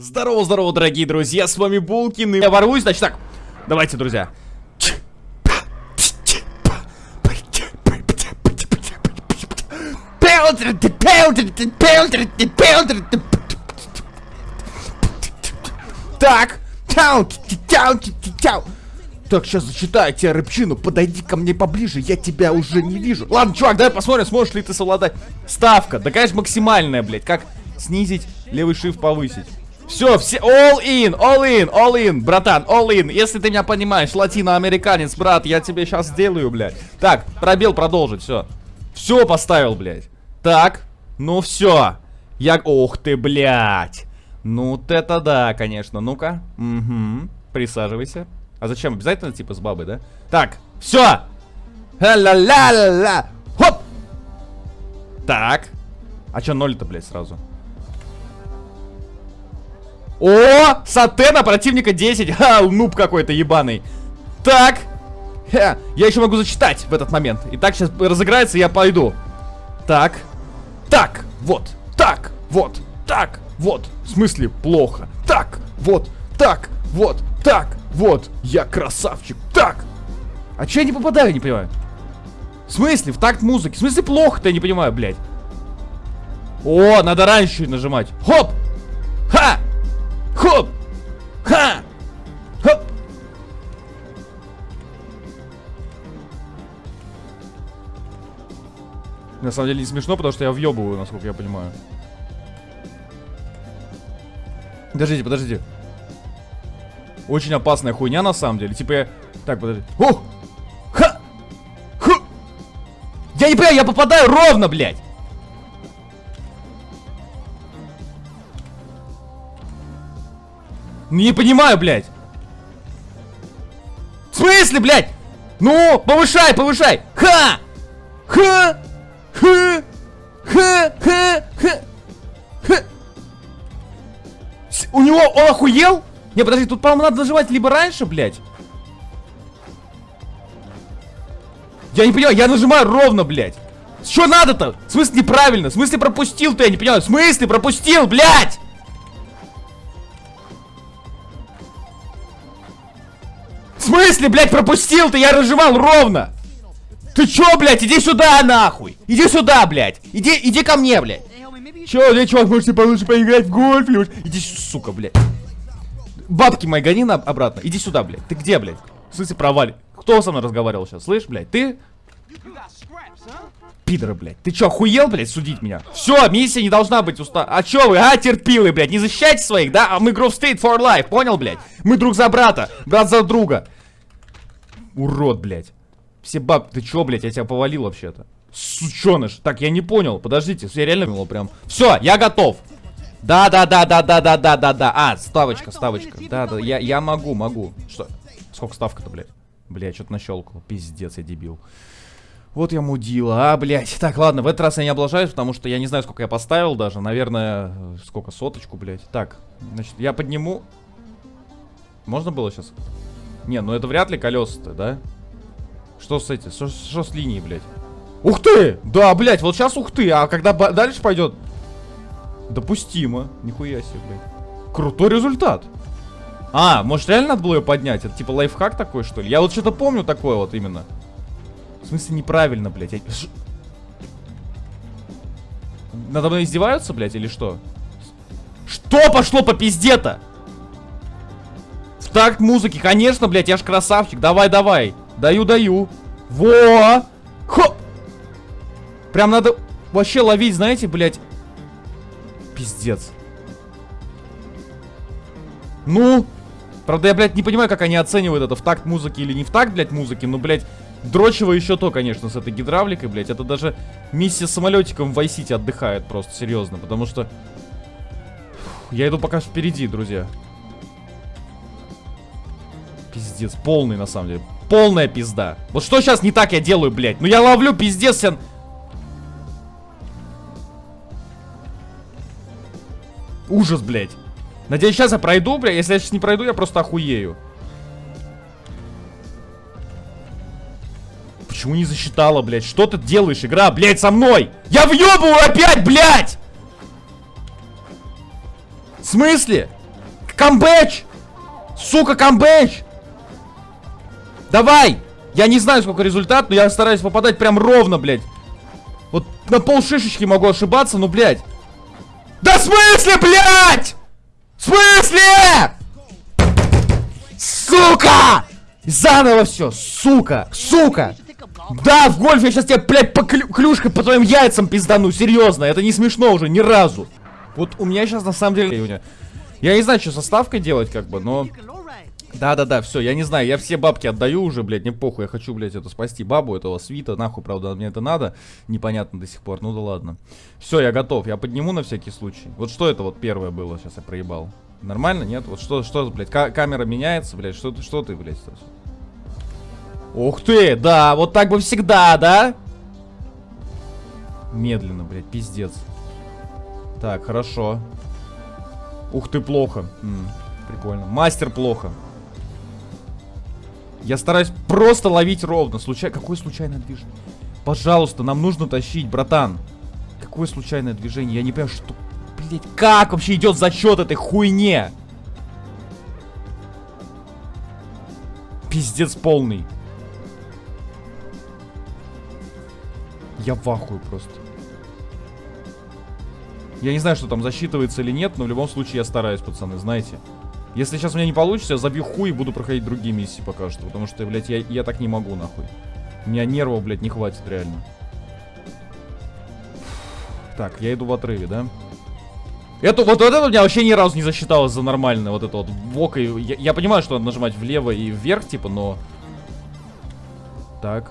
Здорово, здорово, дорогие друзья, с вами Булкин, и я ворвусь, значит так, давайте, друзья. Так, так, сейчас зачитаю тебе рыбчину, подойди ко мне поближе, я тебя уже не вижу. Ладно, чувак, давай посмотрим, сможешь ли ты совладать. Ставка, да, конечно, максимальная, блядь, как снизить, левый шифт повысить. Все, все, all in, all in, all in, братан, all in. Если ты меня понимаешь, латиноамериканец, брат, я тебе сейчас сделаю, блядь. Так, пробел продолжить, все. Все поставил, блядь. Так, ну все. Я, ох ты, блядь. Ну, вот это да, конечно. Ну-ка. Угу. Присаживайся. А зачем? Обязательно, типа, с бабой, да? Так, все. Ла-ла-ла-ла. Хоп. Так. А что ноль-то, блядь, сразу? О, сатена противника 10. Ха, нуб какой-то ебаный. Так. Ха, я еще могу зачитать в этот момент. Итак, сейчас разыграется, я пойду. Так. Так, вот. Так, вот. Так, вот. В смысле, плохо. Так, вот. Так, вот. Так, вот. Я красавчик. Так. А че я не попадаю, не понимаю? В смысле? В такт музыки. В смысле плохо-то, я не понимаю, блядь. О, надо раньше нажимать. Хоп! На самом деле не смешно, потому что я въебываю, насколько я понимаю. Подождите, подождите. Очень опасная хуйня на самом деле. Типа я... Так, подожди. О! Ха! Ху! Я не понимаю, я попадаю ровно, блядь! Не понимаю, блядь. В смысле, блядь? Ну, повышай, повышай. Ха! Ха! Ха! Ха! Ха! Ха! Ха! У него, он охуел? Не, подожди, тут, по-моему, надо нажимать либо раньше, блядь. Я не понимаю, я нажимаю ровно, блядь. Что надо-то? В смысле неправильно? В смысле пропустил-то? Я не понимаю. В смысле пропустил, блядь? смысле, блядь, пропустил ты? Я разжимал ровно. Ты чё, блядь? Иди сюда, нахуй. Иди сюда, блядь. Иди, иди ко мне, блядь. Чё, блядь, чувак, можете получше поиграть в гольф? Или... Иди, сука, блядь. Бабки мои гони на обратно. Иди сюда, блядь. Ты где, блядь? В смысле, провали. Кто со мной разговаривал сейчас? Слышь, блядь, ты? Пидоры, блядь. Ты чё, охуел, блядь, судить меня? Все, миссия не должна быть уста... А чё вы, а, терпилы, блядь? Не защищайте своих, да? А мы Grove State for life, понял, блядь? Мы друг за брата, брат за друга. Урод, блядь. Все баб... Ты чё, блядь, я тебя повалил вообще-то. Сученыш. Так, я не понял. Подождите, я реально понял прям. Все, я готов. Да, да, да, да, да, да, да, да, да. А, ставочка, ставочка. Да, да, я, я могу, могу. Что? Сколько ставка-то, блядь? Бля, что-то нащелкал. Пиздец, я дебил. Вот я мудила, а, блядь. Так, ладно, в этот раз я не облажаюсь, потому что я не знаю, сколько я поставил даже. Наверное, сколько, соточку, блядь. Так, значит, я подниму... Можно было сейчас? Не, ну это вряд ли колеса-то, да? Что с этим? Что, что с линией, блядь? Ух ты! Да, блядь, вот сейчас ух ты, а когда дальше пойдет... Допустимо. Нихуя себе, блядь. Крутой результат. А, может реально надо было ее поднять? Это типа лайфхак такой, что ли? Я вот что-то помню такое вот именно. В смысле неправильно, блядь? Я... Надо мной издеваются, блядь, или что? Что пошло по пизде-то? В такт музыки, конечно, блядь, я ж красавчик. Давай, давай. Даю, даю. Во! Хо! Прям надо вообще ловить, знаете, блядь. Пиздец. Ну? Правда, я, блядь, не понимаю, как они оценивают это в такт музыки или не в такт, блядь, музыки. Ну, блядь, дрочево еще то, конечно, с этой гидравликой, блядь. Это даже миссия с самолетиком в Vice отдыхает просто, серьезно. Потому что... Я иду пока впереди, друзья. Пиздец, полный на самом деле. Полная пизда. Вот что сейчас не так я делаю, блядь? Ну я ловлю пиздец, я... Ужас, блядь. Надеюсь, сейчас я пройду, блядь. Если я сейчас не пройду, я просто охуею. Почему не засчитала, блядь? Что ты делаешь, игра, блядь, со мной? Я въебываю опять, блядь! В смысле? Камбэч! Сука, камбэч! Давай! Я не знаю, сколько результат, но я стараюсь попадать прям ровно, блядь. Вот на пол шишечки могу ошибаться, но, блядь. Да в смысле, блядь? В смысле? Сука! Заново все, сука, сука. Да, в гольф я сейчас тебе, блядь, по клю клюшкой по твоим яйцам пиздану, серьезно, это не смешно уже, ни разу. Вот у меня сейчас на самом деле... Я не знаю, что со ставкой делать, как бы, но... Да-да-да, все, я не знаю, я все бабки отдаю уже, блядь, не похуй, я хочу, блядь, это спасти бабу, этого свита, нахуй, правда, мне это надо, непонятно до сих пор, ну да ладно. Все, я готов, я подниму на всякий случай. Вот что это вот первое было, сейчас я проебал. Нормально, нет? Вот что, что, блядь, камера меняется, блядь, что, что ты, блядь, сейчас? Ух ты, да, вот так бы всегда, да? Медленно, блядь, пиздец. Так, хорошо. Ух ты, плохо. М -м, прикольно. Мастер плохо. Я стараюсь просто ловить ровно. Случай... Какое случайное движение? Пожалуйста, нам нужно тащить, братан. Какое случайное движение? Я не понимаю, что... Блять, как вообще идет зачет этой хуйне? Пиздец полный. Я в ахуе просто. Я не знаю, что там засчитывается или нет, но в любом случае я стараюсь, пацаны, знаете. Если сейчас у меня не получится, я забью хуй и буду проходить другие миссии пока что. Потому что, блядь, я, я так не могу, нахуй. У меня нервов, блядь, не хватит реально. Так, я иду в отрыве, да? Это, вот, это у меня вообще ни разу не засчиталось за нормально. Вот это вот вок. И, я, я понимаю, что надо нажимать влево и вверх, типа, но... Так.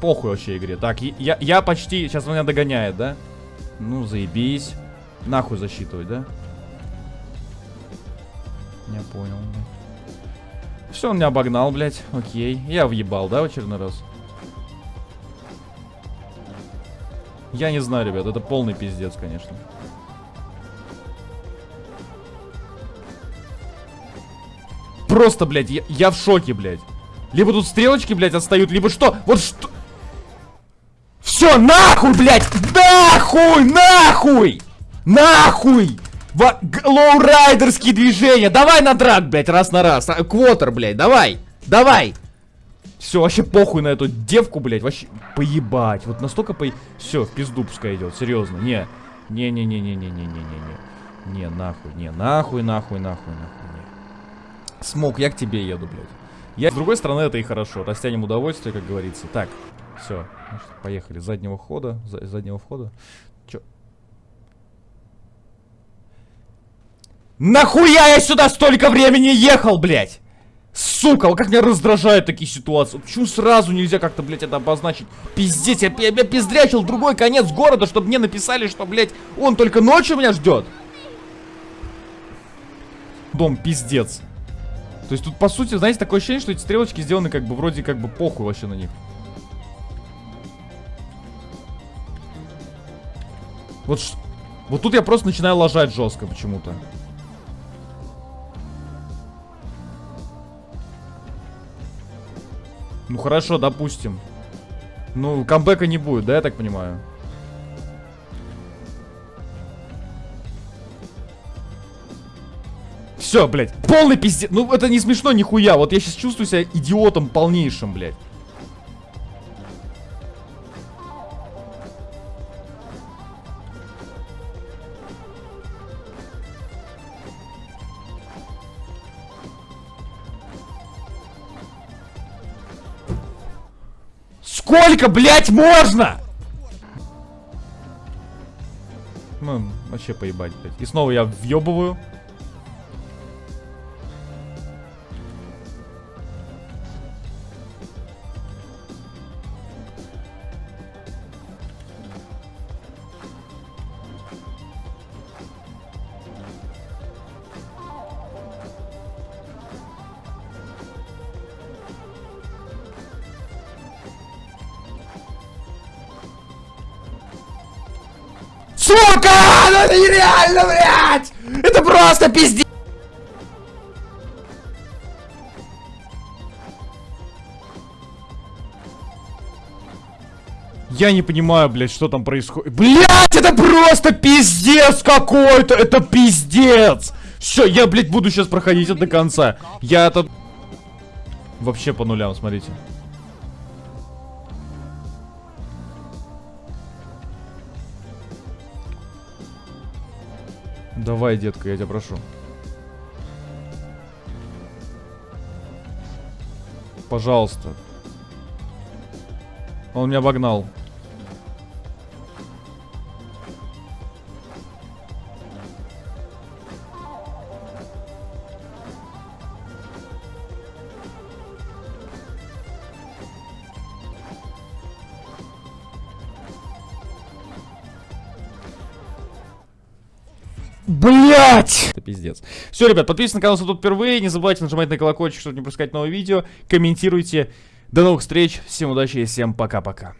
Похуй вообще игре. Так, я, я почти... Сейчас меня догоняет, да? Ну, заебись. Нахуй засчитывать, да? Я понял. Все, он меня обогнал, блядь. Окей. Я въебал, да, в очередной раз? Я не знаю, ребят. Это полный пиздец, конечно. Просто, блядь, я, я в шоке, блядь. Либо тут стрелочки, блядь, отстают, либо что? Вот что... Все, нахуй, блядь! Нахуй, нахуй! Нахуй! Лоурайдерские движения! Давай на драк, блядь, раз на раз. А, квотер, блядь, давай! Давай! Все, вообще похуй на эту девку, блядь, вообще поебать. Вот настолько по... Все, в пизду пускай идет, серьезно. Не, не-не-не-не-не-не-не-не. Не, нахуй, не, нахуй, нахуй, нахуй, нахуй, не. Смок, я к тебе еду, блядь. Я, с другой стороны, это и хорошо. Растянем удовольствие, как говорится. Так, все, поехали. Заднего хода, за, заднего входа. Чё? Нахуя я сюда столько времени ехал, блядь? Сука, как меня раздражают такие ситуации. Почему сразу нельзя как-то, блядь, это обозначить? Пиздец, я, я, я пиздрячил другой конец города, чтобы мне написали, что, блядь, он только ночью меня ждет. Дом, пиздец. То есть тут, по сути, знаете, такое ощущение, что эти стрелочки сделаны как бы вроде как бы похуй вообще на них. Вот, вот тут я просто начинаю ложать жестко почему-то. Ну хорошо, допустим. Ну, камбэка не будет, да, я так понимаю? Все, блядь, полный пиздец. Ну, это не смешно нихуя. Вот я сейчас чувствую себя идиотом полнейшим, блядь. Сколько, блядь, можно? Ну, вообще поебать, блядь. И снова я въебываю. Сука! Ну это нереально, блядь! Это просто пиздец! Я не понимаю, блядь, что там происходит. Блядь, это просто пиздец какой-то! Это пиздец! Все, я, блядь, буду сейчас проходить это до конца. Я это... Вообще по нулям, смотрите. Давай, детка, я тебя прошу. Пожалуйста. Он меня обогнал. Блять! Это пиздец. Все, ребят, подписывайтесь на канал, если тут впервые. Не забывайте нажимать на колокольчик, чтобы не пропускать новые видео. Комментируйте. До новых встреч. Всем удачи и всем пока-пока.